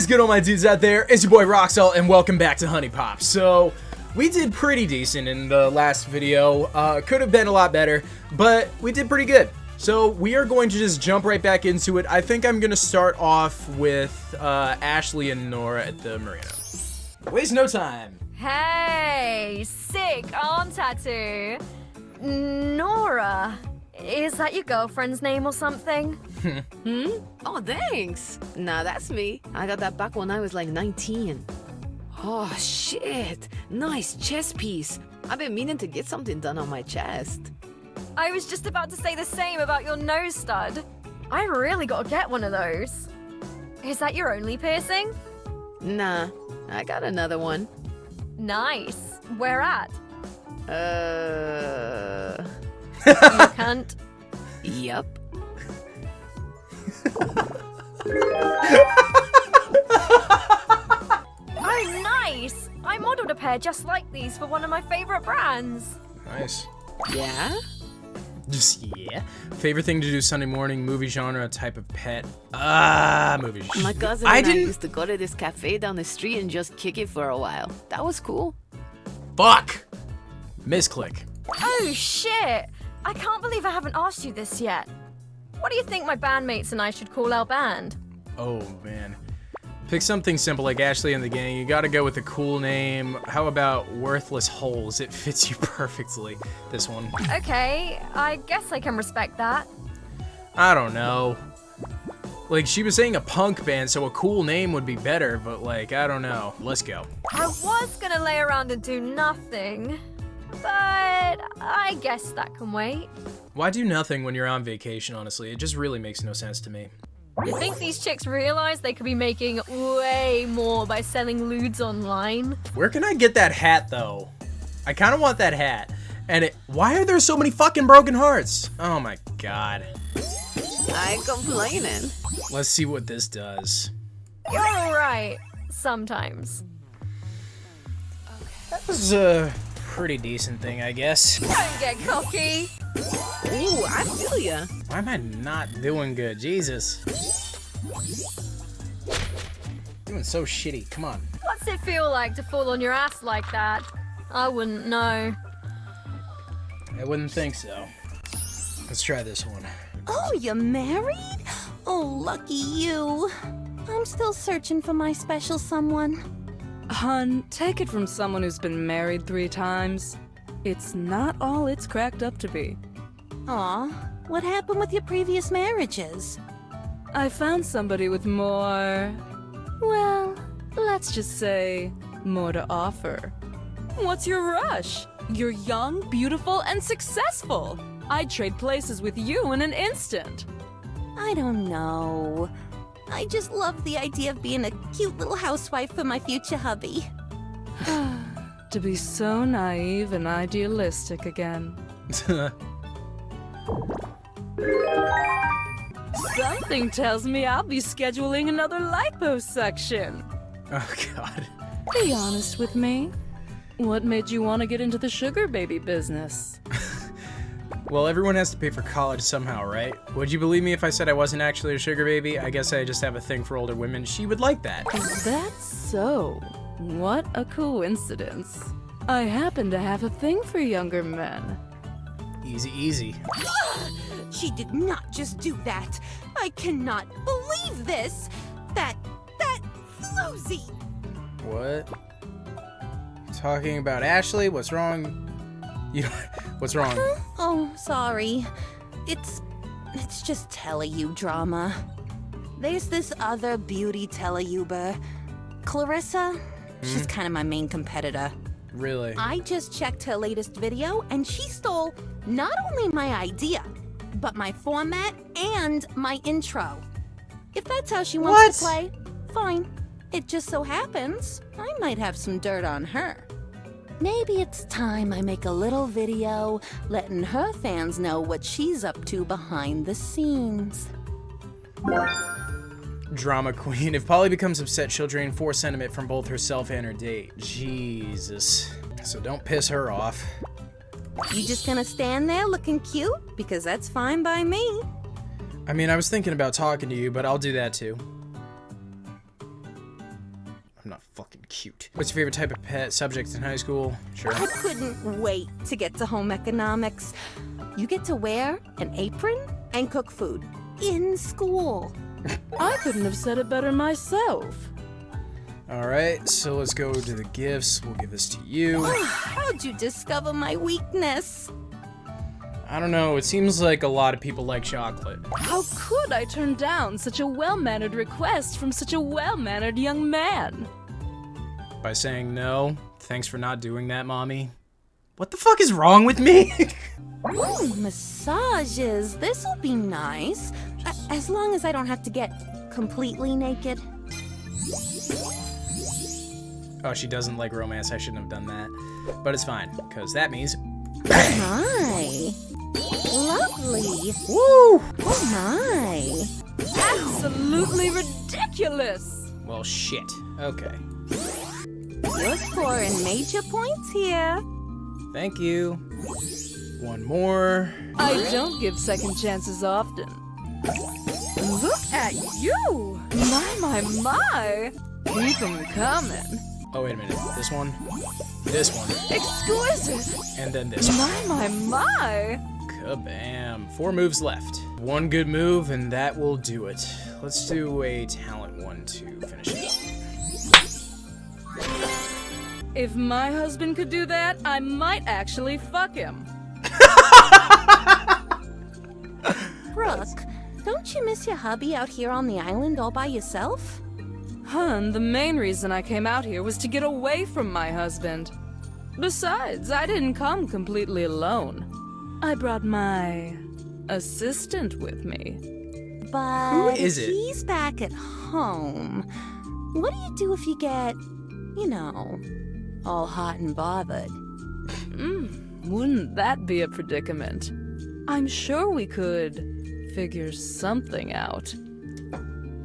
is good, all my dudes out there? It's your boy Roxel, and welcome back to HuniePop. So, we did pretty decent in the last video. Uh, could have been a lot better, but we did pretty good. So, we are going to just jump right back into it. I think I'm going to start off with uh, Ashley and Nora at the marina. Waste no time. Hey, sick arm tattoo. Nora, is that your girlfriend's name or something? Hmm? Oh, thanks. Nah, that's me. I got that back when I was like 19. Oh, shit. Nice chest piece. I've been meaning to get something done on my chest. I was just about to say the same about your nose stud. I really gotta get one of those. Is that your only piercing? Nah, I got another one. Nice. Where at? Uh. You cunt. Yup. Oh, nice! I modeled a pair just like these for one of my favorite brands. Nice. Yeah? Just, yeah. Favorite thing to do Sunday morning, movie genre, type of pet. Ah, movie genre. My cousin I and I didn't. used to go to this cafe down the street and just kick it for a while. That was cool. Fuck! Misclick. Oh, shit! I can't believe I haven't asked you this yet. What do you think my bandmates and I should call our band? Oh, man. Pick something simple like Ashley and the Gang. You gotta go with a cool name. How about Worthless Holes? It fits you perfectly, this one. Okay, I guess I can respect that. I don't know. Like, she was saying a punk band, so a cool name would be better, but like, I don't know. Let's go. I was gonna lay around and do nothing, but I guess that can wait. Why do nothing when you're on vacation, honestly? It just really makes no sense to me. You think these chicks realize they could be making way more by selling lewds online? Where can I get that hat, though? I kind of want that hat. And it, why are there so many fucking broken hearts? Oh my god. I ain't complaining. Let's see what this does. You're alright. Sometimes. That was a pretty decent thing, I guess. Don't get cocky. Ooh, I feel ya. Why am I not doing good? Jesus. Doing so shitty. Come on. What's it feel like to fall on your ass like that? I wouldn't know. I wouldn't think so. Let's try this one. Oh, you're married? Oh, lucky you. I'm still searching for my special someone. Hun, take it from someone who's been married three times. It's not all it's cracked up to be. Aw, what happened with your previous marriages? I found somebody with more. Well, let's just say, more to offer. What's your rush? You're young, beautiful, and successful. I'd trade places with you in an instant. I don't know. I just love the idea of being a cute little housewife for my future hubby. To be so naive and idealistic again. Something tells me I'll be scheduling another liposuction. oh god. Be honest with me. What made you want to get into the sugar baby business? Well, everyone has to pay for college somehow, right? Would you believe me if I said I wasn't actually a sugar baby? I guess I just have a thing for older women. She would like that. that. Is so? What a coincidence. I happen to have a thing for younger men. Easy, easy. She did not just do that. I cannot believe this. That, that floozy. What? Talking about Ashley? What's wrong? You, what's wrong? Oh, sorry. It's, it's just teleyou drama. There's this other beauty teleyouber, Clarissa. She's hmm? kind of my main competitor. Really? I just checked her latest video and she stole not only my idea, but my format and my intro. If that's how she wants to play, fine. It just so happens I might have some dirt on her. Maybe it's time I make a little video letting her fans know what she's up to behind the scenes. Drama queen. If Polly becomes upset, she'll drain four sentiment from both herself and her date. Jesus. So don't piss her off. You just gonna stand there looking cute? Because that's fine by me. I mean, I was thinking about talking to you, but I'll do that too. I'm not fucking cute. What's your favorite type of pet subject in high school? Sure. I couldn't wait to get to home economics. You get to wear an apron and cook food in school. I couldn't have said it better myself. Alright, so let's go to the gifts. We'll give this to you. How'd you discover my weakness? I don't know, it seems like a lot of people like chocolate. How could I turn down such a well-mannered request from such a well-mannered young man? By saying no, thanks for not doing that, mommy. What the fuck is wrong with me? Ooh, massages. This'll be nice. A- as long as I don't have to get completely naked. oh, she doesn't like romance. I shouldn't have done that. But it's fine, because that means. Hi. Lovely. Woo! Oh my. Absolutely ridiculous! Well, shit. Okay. You're scoring major points here. Thank you. One more. I don't give second chances often. Look at you! My, my, my! Keep 'em coming. Oh, wait a minute. This one, this one, Exquisite! and then this one. My, my, my! Kabam. Four moves left. One good move, and that will do it. Let's do a talent one to finish it. If my husband could do that, I might actually fuck him. Brooke, don't you miss your hubby out here on the island all by yourself? Hun, the main reason I came out here was to get away from my husband. Besides, I didn't come completely alone. I brought my assistant with me. But is if it? he's back at home. What do you do if you get, you know, all hot and bothered? Wouldn't that be a predicament? I'm sure we could figure something out.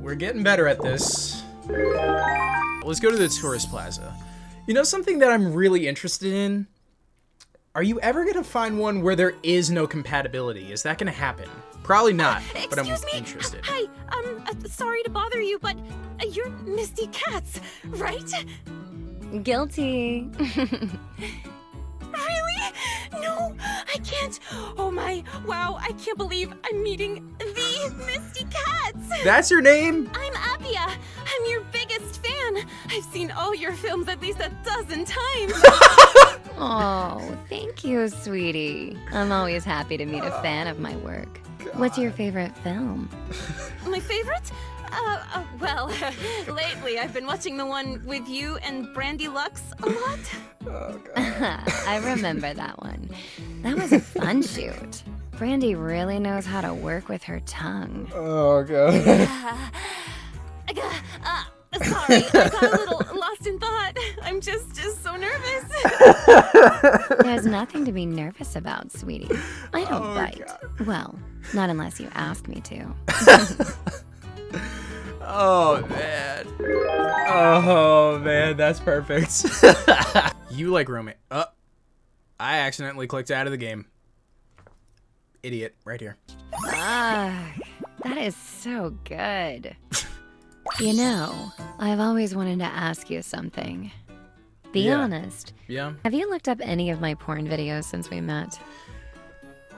We're getting better at this. Let's go to the tourist plaza. You know something that I'm really interested in? Are you ever gonna find one where there is no compatibility? Is that gonna happen? Probably not, but I'm Excuse me. interested. Hi, um, uh, sorry to bother you, but uh, you're Misty Katz, right? Guilty. Really? No, I can't. Oh my, wow, I can't believe I'm meeting the Misty Cats. That's your name? I'm Abia. I'm your biggest fan. I've seen all your films at least a dozen times. Oh, thank you, sweetie. I'm always happy to meet a fan of my work. What's your favorite film? My favorite? Uh, uh, well, lately I've been watching the one with you and Brandy Lux a lot. Oh, God. I remember that one. That was a fun shoot. Brandy really knows how to work with her tongue. Oh god. I got, uh, sorry, I got a little lost in thought. I'm just, just so nervous. There's nothing to be nervous about, sweetie. I don't bite. Well, not unless you ask me to. Oh man. Oh man, that's perfect. you like romance. Uh, I accidentally clicked out of the game. Idiot, right here. Ah, that is so good. You know, I've always wanted to ask you something. Be Yeah. honest. Yeah. Have you looked up any of my porn videos since we met?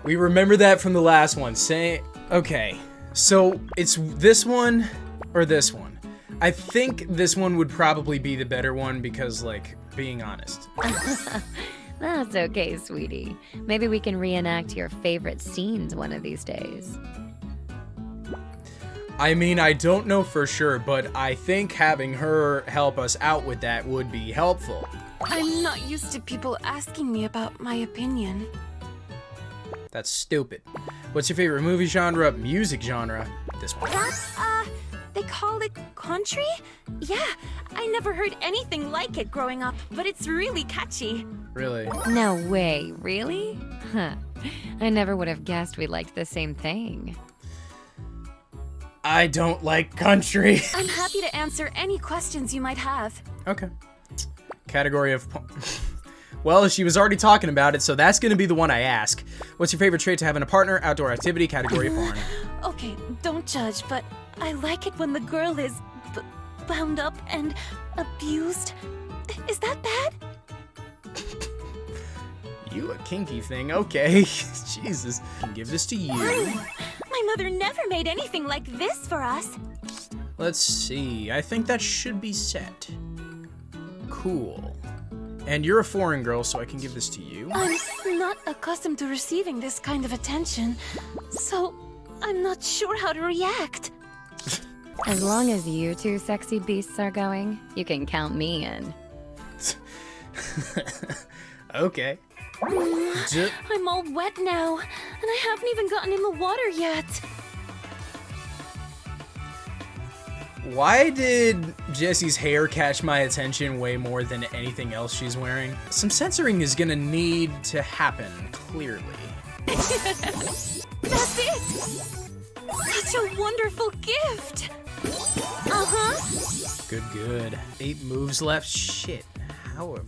We remember that from the last one. Say, okay, so it's this one or this one. I think this one would probably be the better one because, like, being honest. That's okay, sweetie. Maybe we can reenact your favorite scenes one of these days. I mean, I don't know for sure, but I think having her help us out with that would be helpful. I'm not used to people asking me about my opinion. That's stupid. What's your favorite movie genre? Music genre? This one. That's, uh, they call it country? Yeah, I never heard anything like it growing up, but it's really catchy. Really? No way, really? Huh. I never would have guessed we liked the same thing. I don't like country. I'm happy to answer any questions you might have. okay. Category of. well, she was already talking about it, so that's gonna be the one I ask. What's your favorite trait to have in a partner? Outdoor activity. Category porn. Okay, don't judge, but I like it when the girl is b- bound up and abused. Is that bad? You a kinky thing, okay. Jesus. Give this to you. My mother never made anything like this for us. Let's see. I think that should be set. Cool. And you're a foreign girl, so I can give this to you. I'm not accustomed to receiving this kind of attention, so I'm not sure how to react. As long as you two sexy beasts are going, you can count me in. okay. Mm, I'm all wet now, and I haven't even gotten in the water yet. Why did Jessie's hair catch my attention way more than anything else she's wearing? Some censoring is gonna need to happen, clearly. That's it! Such a wonderful gift! Uh-huh. Good, good. Eight moves left? Shit. How have...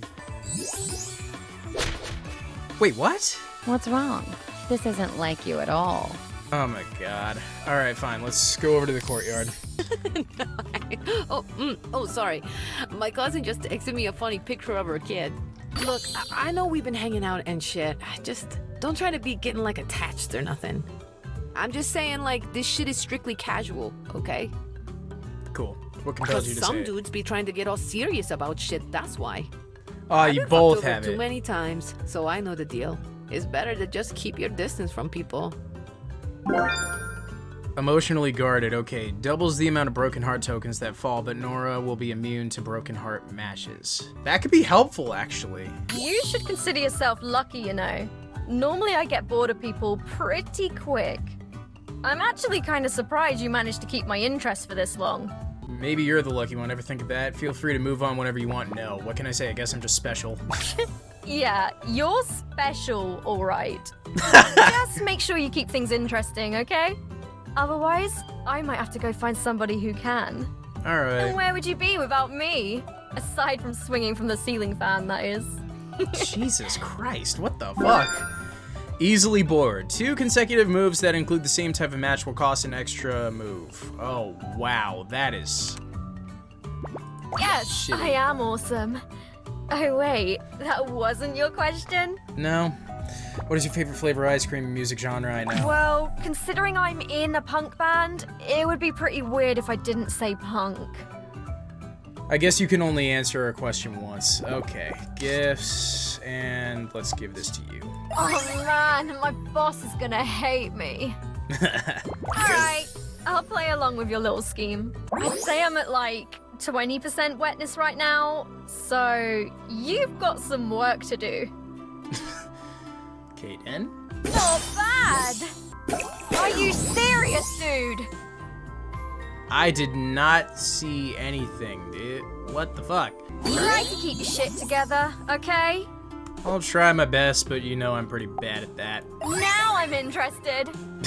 Wait, what? What's wrong? This isn't like you at all. Oh my god. Alright, fine. Let's go over to the courtyard. oh, mm, oh, sorry. My cousin just texted me a funny picture of her kid. Look, I, I know we've been hanging out and shit. Just don't try to be getting like attached or nothing. I'm just saying, like, this shit is strictly casual, okay? Cool. What compels you to some dudes be trying to get all serious about shit, that's why. Oh, you I've been both have too it. many times, so I know the deal. It's better to just keep your distance from people. Emotionally guarded. Okay, doubles the amount of broken heart tokens that fall, but Nora will be immune to broken heart matches. That could be helpful, actually. You should consider yourself lucky, you know. Normally I get bored of people pretty quick. I'm actually kind of surprised you managed to keep my interest for this long. Maybe you're the lucky one. Ever think of that? Feel free to move on whenever you want. No. What can I say? I guess I'm just special. Yeah, you're special, alright. Just make sure you keep things interesting, okay? Otherwise, I might have to go find somebody who can. All right. And where would you be without me? Aside from swinging from the ceiling fan, that is. Jesus Christ, what the fuck? Easily bored. Two consecutive moves that include the same type of match will cost an extra move. Oh, wow. That is... Yes, Shitty. I am awesome. Oh wait, that wasn't your question? No. What is your favorite flavor ice cream music genre? I know. Well, considering I'm in a punk band, it would be pretty weird if I didn't say punk. I guess you can only answer a question once. Okay. Gifts, and let's give this to you. Oh man, my boss is gonna hate me. Alright, I'll play along with your little scheme. I'd say I'm at like 20% wetness right now, so you've got some work to do. Kaden? Not bad! Are you serious, dude? I did not see anything, dude. What the fuck? Try to keep your shit together, okay? I'll try my best, but you know I'm pretty bad at that. Now I'm interested.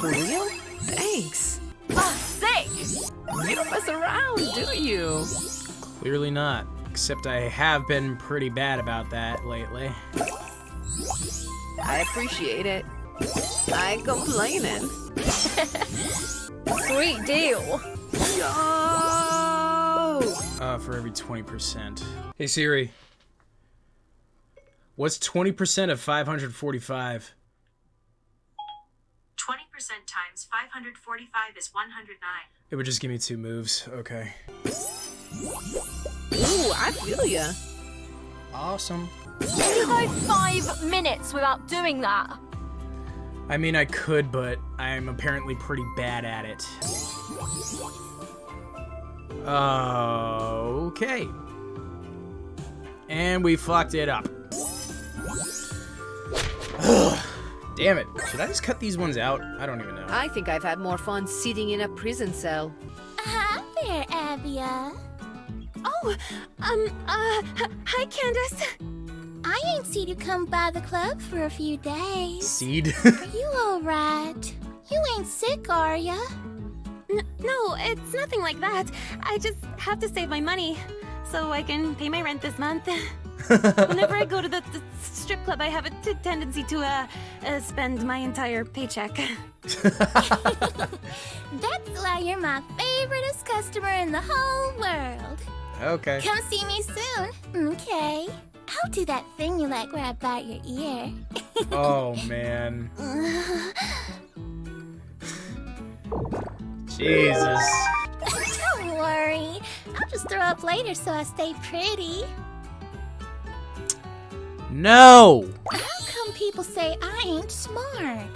For real? Thanks. Oh, sick! You don't mess around, do you? Clearly not. Except I have been pretty bad about that lately. I appreciate it. I ain't complaining. Sweet deal. Yo! Uh, for every 20%. Hey Siri. What's 20% of 545? 20% times 545 is 109. It would just give me two moves. Okay. Ooh, I feel ya. Awesome. You go five minutes without doing that. I mean, I could, but I'm apparently pretty bad at it. Okay. And we fucked it up. Damn it. Should I just cut these ones out? I don't even know. I think I've had more fun sitting in a prison cell. Hi there, Abia. Oh, um, uh, hi, Candace. I ain't seen you come by the club for a few days. Seed? Are you alright? You ain't sick, are ya? N- no, it's nothing like that. I just have to save my money so I can pay my rent this month. Whenever I go to the, the strip club, I have a t- tendency to uh, uh, spend my entire paycheck. That's why you're my favoriteest customer in the whole world. Okay. Come see me soon. Okay. I'll do that thing you like where I bite your ear. Oh man. Jesus. Don't worry. I'll just throw up later so I stay pretty. No. How come people say I ain't smart?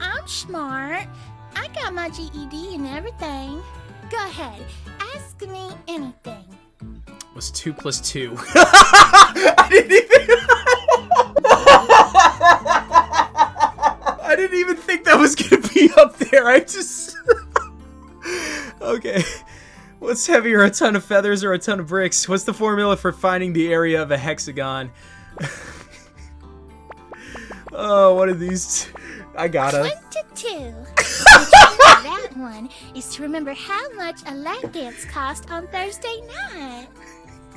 I'm smart. I got my GED and everything. Go ahead, ask me anything. Was two plus two. I didn't even. I didn't even think that was gonna be up there. I just. okay. What's heavier, a ton of feathers or a ton of bricks? What's the formula for finding the area of a hexagon? oh, what are these? I gotta. Twenty-two. the trick to that one is to remember how much a lap dance cost on Thursday night.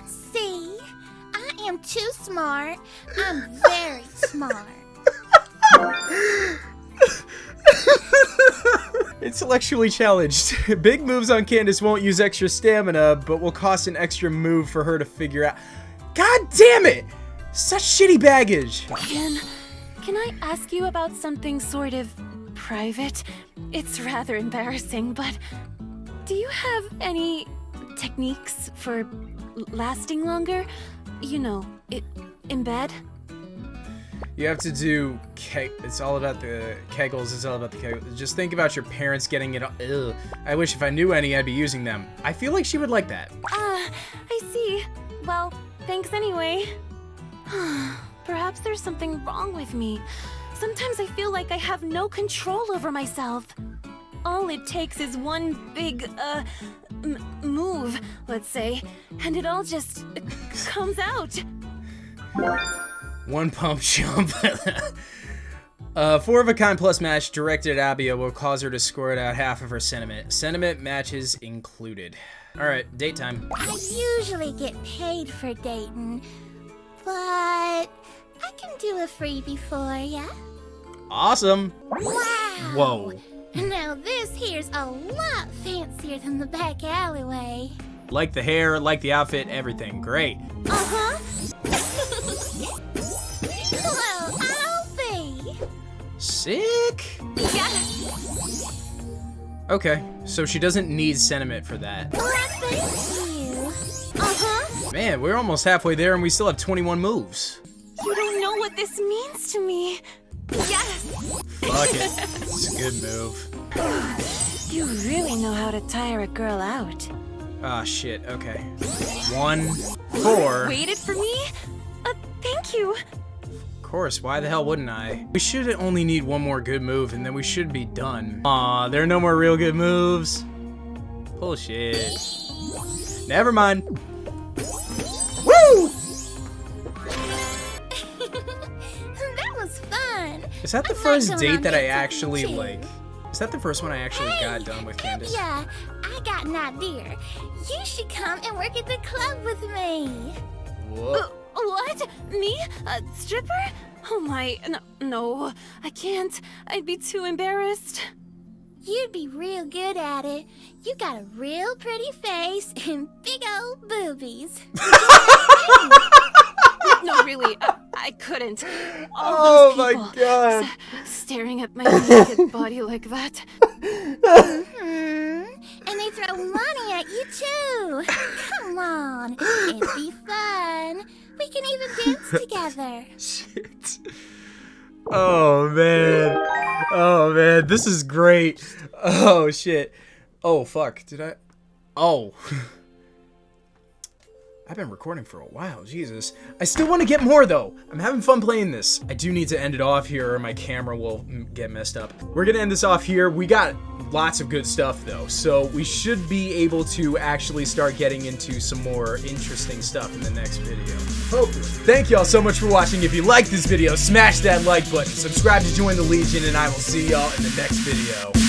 See, I am too smart. I'm very smart. Intellectually challenged. Big moves on Candace won't use extra stamina, but will cost an extra move for her to figure out. God damn it! Such shitty baggage. Can, can I ask you about something sort of private? It's rather embarrassing, but do you have any techniques for lasting longer? You know, it, in bed? You have to do keg. It's all about the kegels. It's all about the kegels. Just think about your parents getting it. Ugh. I wish if I knew any, I'd be using them. I feel like she would like that. Ah, I see. Well, thanks anyway. Perhaps there's something wrong with me. Sometimes I feel like I have no control over myself. All it takes is one big, uh, m- move, let's say, and it all just comes out. One pump jump. uh, four of a kind plus match directed at Abia will cause her to score out half of her sentiment. Sentiment matches included. All right, date time. I usually get paid for dating, but I can do a freebie for ya. Awesome. Wow. Whoa. Now this here's a lot fancier than the back alleyway. Like the hair, like the outfit, everything. Great. Uh-huh. Hello, Alfie. Sick. Okay, so she doesn't need sentiment for that. Well, thank you. Uh-huh. Man, we're almost halfway there and we still have 21 moves. You don't know what this means to me. Yes! Fuck it. It's a good move. You really know how to tire a girl out. Ah, shit. Okay. One, four. Waited for me? Uh, thank you. Of course, why the hell wouldn't I? We should only need one more good move and then we should be done. Aw, there are no more real good moves. Bullshit. Never mind. Is that the I'm first gonna date that I actually, you. like... Is that the first one I actually got done with Candace? Yeah, I got an idea. You should come and work at the club with me. Whoa. Uh, what? Me? A stripper? Oh my, no, no, I can't. I'd be too embarrassed. You'd be real good at it. You got a real pretty face and big old boobies. No, really, I, I couldn't. All Oh those my people God. s- staring at my naked body like that. Hmm. And they throw money at you too. Come on, it'd be fun. We can even dance together. Shit. Oh man. Oh man, this is great. Oh shit. Oh fuck. Did I? Oh. I've been recording for a while, Jesus. I still want to get more though. I'm having fun playing this. I do need to end it off here or my camera will get messed up. We're gonna end this off here. We got lots of good stuff though, so we should be able to actually start getting into some more interesting stuff in the next video. Hopefully. Thank y'all so much for watching. If you liked this video, smash that like button, subscribe to join the Legion, and I will see y'all in the next video.